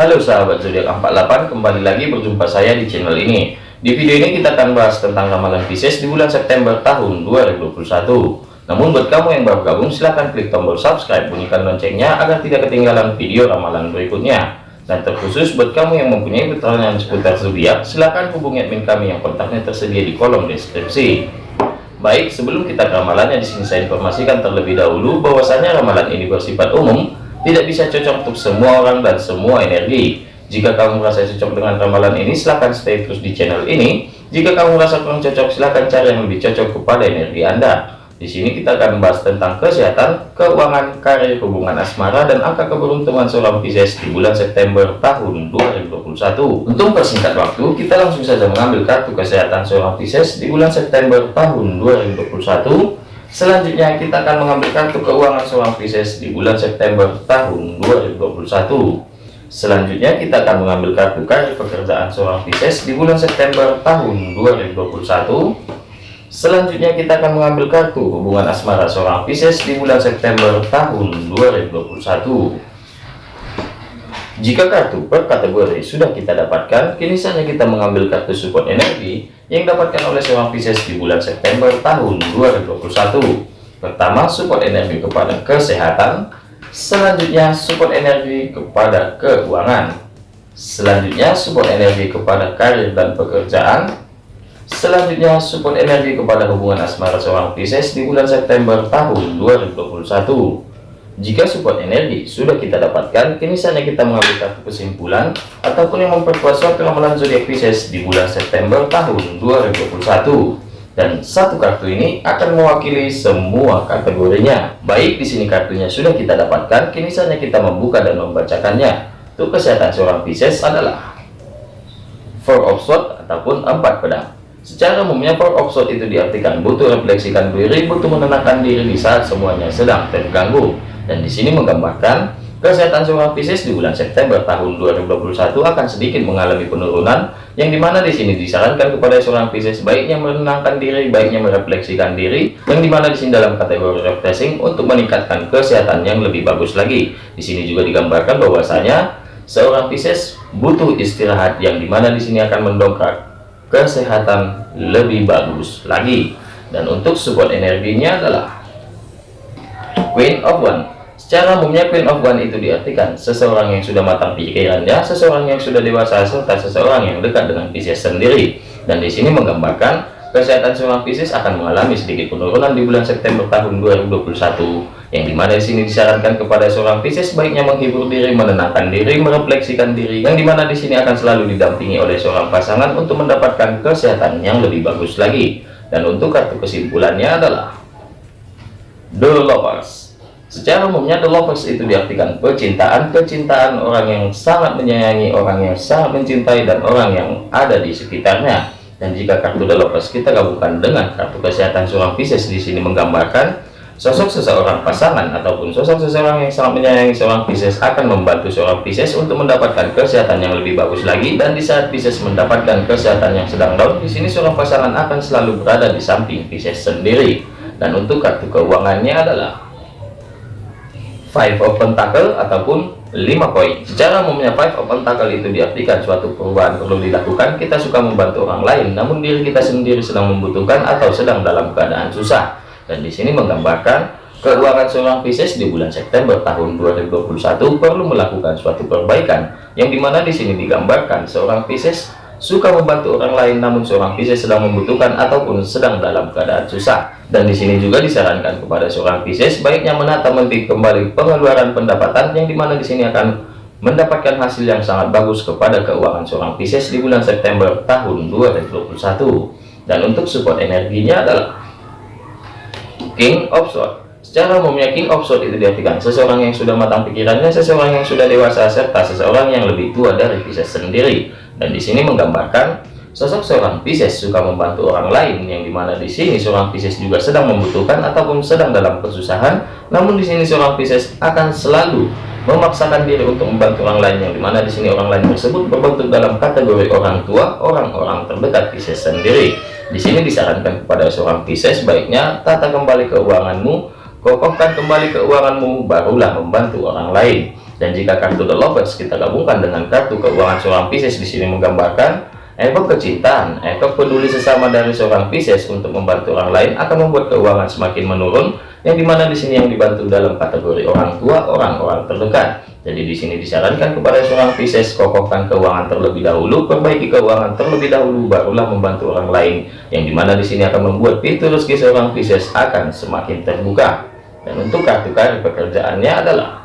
Halo sahabat zodiak 48 kembali lagi berjumpa saya di channel ini. Di video ini kita akan bahas tentang ramalan Pisces di bulan September tahun 2021 namun buat kamu yang baru gabung silahkan klik tombol subscribe bunyikan loncengnya agar tidak ketinggalan video ramalan berikutnya. Dan terkhusus buat kamu yang mempunyai pertanyaan seputar zodiak silahkan hubungi admin kami yang kontaknya tersedia di kolom deskripsi. Baik sebelum kita ramalannya di sini saya informasikan terlebih dahulu bahwasanya ramalan ini bersifat umum tidak bisa cocok untuk semua orang dan semua energi. Jika kamu merasa cocok dengan ramalan ini silahkan stay terus di channel ini. Jika kamu merasa kurang cocok silahkan cari yang lebih cocok kepada energi anda. Di sini kita akan membahas tentang kesehatan keuangan karir hubungan asmara dan angka keberuntungan seorang Pisces di bulan September tahun 2021 untuk persingkat waktu kita langsung saja mengambil kartu kesehatan seorang Pisces di bulan September tahun 2021 Selanjutnya kita akan mengambil kartu keuangan seorang Pisces di bulan September tahun 2021. Selanjutnya kita akan mengambil kartu karir pekerjaan seorang Pisces di bulan September tahun 2021. Selanjutnya kita akan mengambil kartu hubungan asmara seorang Pisces di bulan September tahun 2021. Jika kartu per kategori sudah kita dapatkan, kini saatnya kita mengambil kartu support energi yang dapatkan oleh seorang Pisces di bulan September tahun 2021. Pertama, support energi kepada kesehatan. Selanjutnya, support energi kepada keuangan. Selanjutnya, support energi kepada karir dan pekerjaan. Selanjutnya, support energi kepada hubungan asmara seorang Pisces di bulan September tahun 2021. Jika support energi sudah kita dapatkan, kini saatnya kita mengambil kartu kesimpulan ataupun yang memperkuat suatu ramalan zodiak Pisces di bulan September tahun 2021. Dan satu kartu ini akan mewakili semua kategorinya. Baik di sini kartunya sudah kita dapatkan, kini saatnya kita membuka dan membacakannya. Untuk kesehatan seorang Pisces adalah Four of Swords ataupun empat pedang. Secara umumnya Four of Swords itu diartikan butuh refleksikan diri, butuh menenangkan diri di saat semuanya sedang terganggu dan di sini menggambarkan kesehatan seorang Pisces di bulan September tahun 2021 akan sedikit mengalami penurunan yang di mana di sini disarankan kepada seorang Pisces baiknya menenangkan diri baiknya merefleksikan diri yang di mana di sini dalam kategori refreshing untuk meningkatkan kesehatan yang lebih bagus lagi. Di sini juga digambarkan bahwasanya seorang Pisces butuh istirahat yang di mana di sini akan mendongkrak kesehatan lebih bagus lagi. Dan untuk support energinya adalah Queen of One Secara umumnya Queen of One itu diartikan seseorang yang sudah matang pikirannya, seseorang yang sudah dewasa, serta seseorang yang dekat dengan Pisces sendiri. Dan di sini menggambarkan kesehatan seorang Pisces akan mengalami sedikit penurunan di bulan September tahun 2021. Yang di mana di sini disarankan kepada seorang Pisces baiknya menghibur diri, menenangkan diri, merefleksikan diri. Yang di mana di sini akan selalu didampingi oleh seorang pasangan untuk mendapatkan kesehatan yang lebih bagus lagi. Dan untuk kartu kesimpulannya adalah The Lovers. Secara umumnya the lovers itu diartikan percintaan, kecintaan orang yang sangat menyayangi, orang yang sangat mencintai dan orang yang ada di sekitarnya. Dan jika kartu the lovers kita gabungkan dengan kartu kesehatan seorang Pisces di sini menggambarkan sosok seseorang pasangan ataupun sosok seseorang yang sangat menyayangi seorang Pisces akan membantu seorang Pisces untuk mendapatkan kesehatan yang lebih bagus lagi dan di saat Pisces mendapatkan kesehatan yang sedang down di sini seorang pasangan akan selalu berada di samping Pisces sendiri. Dan untuk kartu keuangannya adalah five of pentacle ataupun lima koin secara umumnya five of pentacle itu diartikan suatu perubahan perlu dilakukan. Kita suka membantu orang lain namun diri kita sendiri sedang membutuhkan atau sedang dalam keadaan susah. Dan di sini menggambarkan keuangan seorang Pisces di bulan September tahun 2021 perlu melakukan suatu perbaikan yang di mana di sini digambarkan seorang Pisces suka membantu orang lain namun seorang Pisces sedang membutuhkan ataupun sedang dalam keadaan susah. Dan di sini juga disarankan kepada seorang Pisces baiknya menata menteri kembali pengeluaran pendapatan yang di mana di sini akan mendapatkan hasil yang sangat bagus kepada keuangan seorang Pisces di bulan September tahun 2021 dan untuk support energinya adalah King of Swords. Secara umumnya King of Swords itu diartikan seseorang yang sudah matang pikirannya, seseorang yang sudah dewasa, serta seseorang yang lebih tua dari Pisces sendiri. Dan di sini menggambarkan sosok seorang Pisces suka membantu orang lain yang di mana di sini seorang Pisces juga sedang membutuhkan ataupun sedang dalam kesusahan. Namun di sini seorang Pisces akan selalu memaksakan diri untuk membantu orang lain yang di mana di sini orang lain tersebut berbentuk dalam kategori orang tua, orang-orang terdekat Pisces sendiri. Di sini disarankan kepada seorang Pisces baiknya tata kembali keuanganmu, kokohkan kembali keuanganmu, barulah membantu orang lain Dan jika kartu The Lovers kita gabungkan dengan kartu keuangan seorang Pisces di sini menggambarkan efek kecintaan, efek peduli sesama dari seorang Pisces untuk membantu orang lain akan membuat keuangan semakin menurun, yang di mana di sini yang dibantu dalam kategori orang tua, orang-orang terdekat. Jadi di sini disarankan kepada seorang Pisces kokohkan keuangan terlebih dahulu, perbaiki keuangan terlebih dahulu, barulah membantu orang lain, yang di mana di sini akan membuat pintu rezeki seorang Pisces akan semakin terbuka. Dan untuk kartu karir pekerjaannya adalah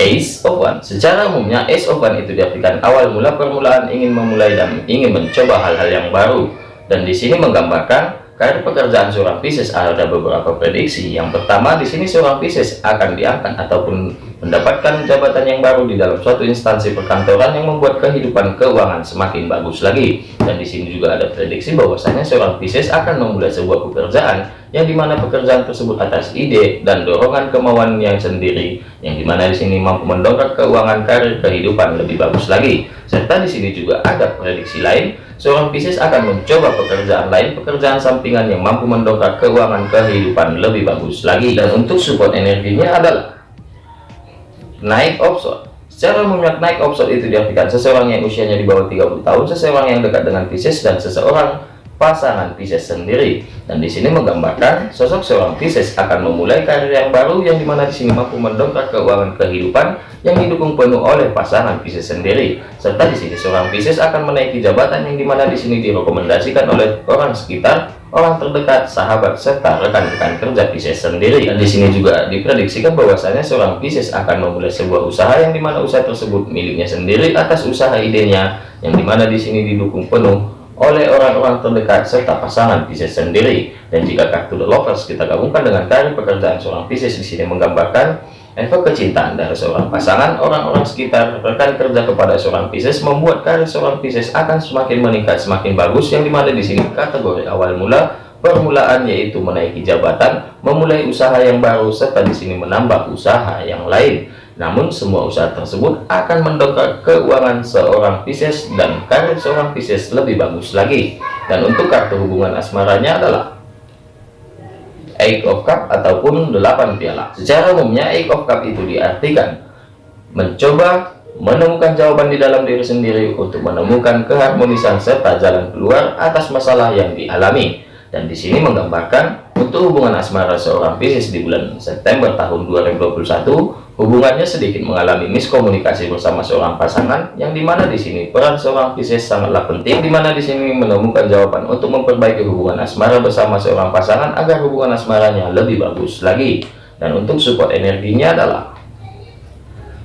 Ace of One. Secara umumnya Ace of One itu diartikan awal mula permulaan ingin memulai dan ingin mencoba hal-hal yang baru. Dan di sini menggambarkan karir pekerjaan seorang Pisces ada beberapa prediksi. Yang pertama di sini seorang Pisces akan diangkat ataupun mendapatkan jabatan yang baru di dalam suatu instansi perkantoran yang membuat kehidupan keuangan semakin bagus lagi. Dan di sini juga ada prediksi bahwasanya seorang Pisces akan memulai sebuah pekerjaan yang di mana pekerjaan tersebut atas ide dan dorongan kemauan yang sendiri, yang di mana di sini mampu mendongkrak keuangan karir kehidupan lebih bagus lagi. Serta di sini juga ada prediksi lain, seorang Pisces akan mencoba pekerjaan lain, pekerjaan sampingan yang mampu mendongkrak keuangan kehidupan lebih bagus lagi. Dan untuk support energinya adalah naik offshore secara umumnya naik offshore itu diartikan seseorang yang usianya di bawah 30 tahun seseorang yang dekat dengan Pisces dan seseorang pasangan Pisces sendiri dan di sini menggambarkan sosok seorang Pisces akan memulai karir yang baru yang di mana di sini mampu mendongkrak keuangan kehidupan yang didukung penuh oleh pasangan Pisces sendiri serta di sini seorang Pisces akan menaiki jabatan yang di mana di sini direkomendasikan oleh orang sekitar orang terdekat, sahabat, serta rekan-rekan kerja Pisces sendiri. Dan di sini juga diprediksikan bahwasanya seorang Pisces akan memulai sebuah usaha yang di mana usaha tersebut miliknya sendiri atas usaha idenya, yang di mana di sini didukung penuh oleh orang-orang terdekat serta pasangan Pisces sendiri. Dan jika kartu The Lovers kita gabungkan dengan karir pekerjaan seorang Pisces di sini menggambarkan Efek kecintaan dari seorang pasangan, orang-orang sekitar, rekan kerja kepada seorang Pisces membuat karir seorang Pisces akan semakin meningkat, semakin bagus. Yang di mana di sini kategori awal mula permulaan yaitu menaiki jabatan, memulai usaha yang baru, serta di sini menambah usaha yang lain. Namun semua usaha tersebut akan mendongkrak keuangan seorang Pisces dan karir seorang Pisces lebih bagus lagi. Dan untuk kartu hubungan asmaranya adalah Eight of Cup ataupun delapan piala. Secara umumnya Eight of Cup itu diartikan mencoba menemukan jawaban di dalam diri sendiri untuk menemukan keharmonisan serta jalan keluar atas masalah yang dialami. Dan di sini menggambarkan untuk hubungan asmara seorang Pisces di bulan September tahun 2021 Hubungannya sedikit mengalami miskomunikasi bersama seorang pasangan, yang di mana di sini peran seorang Pisces sangatlah penting, di mana di sini menemukan jawaban untuk memperbaiki hubungan asmara bersama seorang pasangan agar hubungan asmaranya lebih bagus lagi. Dan untuk support energinya adalah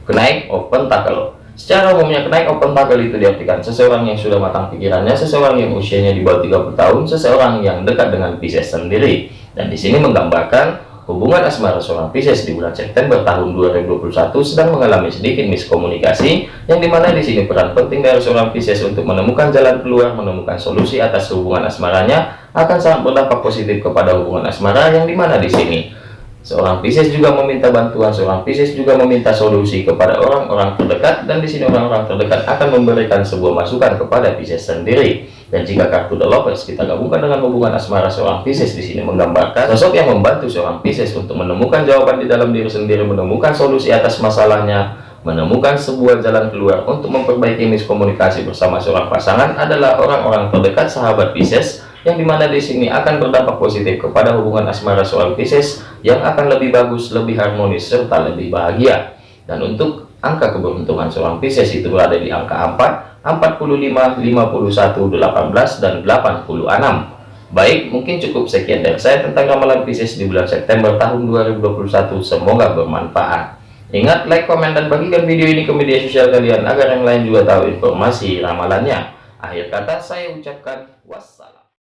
kenaik of pentacle. Secara umumnya kenaik of pentacle itu diartikan seseorang yang sudah matang pikirannya, seseorang yang usianya di bawah 30 tahun, seseorang yang dekat dengan Pisces sendiri. Dan di sini menggambarkan Hubungan asmara seorang Pisces di bulan September tahun 2021 sedang mengalami sedikit miskomunikasi, yang di mana di sini peran penting dari seorang Pisces untuk menemukan jalan keluar, menemukan solusi atas hubungan asmaranya akan sangat berdampak positif kepada hubungan asmara, yang di mana di sini seorang Pisces juga meminta bantuan, seorang Pisces juga meminta solusi kepada orang-orang terdekat, dan di sini orang-orang terdekat akan memberikan sebuah masukan kepada Pisces sendiri. Dan jika kartu The Lovers kita gabungkan dengan hubungan asmara seorang Pisces di sini menggambarkan sosok yang membantu seorang Pisces untuk menemukan jawaban di dalam diri sendiri, menemukan solusi atas masalahnya, menemukan sebuah jalan keluar untuk memperbaiki miskomunikasi bersama seorang pasangan adalah orang-orang terdekat sahabat Pisces yang di mana di sini akan berdampak positif kepada hubungan asmara seorang Pisces yang akan lebih bagus, lebih harmonis, serta lebih bahagia. Dan untuk angka keberuntungan seorang Pisces itu berada di angka 4, 45, 51, 18, dan 86. Baik, mungkin cukup sekian dari saya tentang ramalan Pisces di bulan September tahun 2021. Semoga bermanfaat. Ingat, like, komen, dan bagikan video ini ke media sosial kalian agar yang lain juga tahu informasi ramalannya. Akhir kata saya ucapkan wassalam.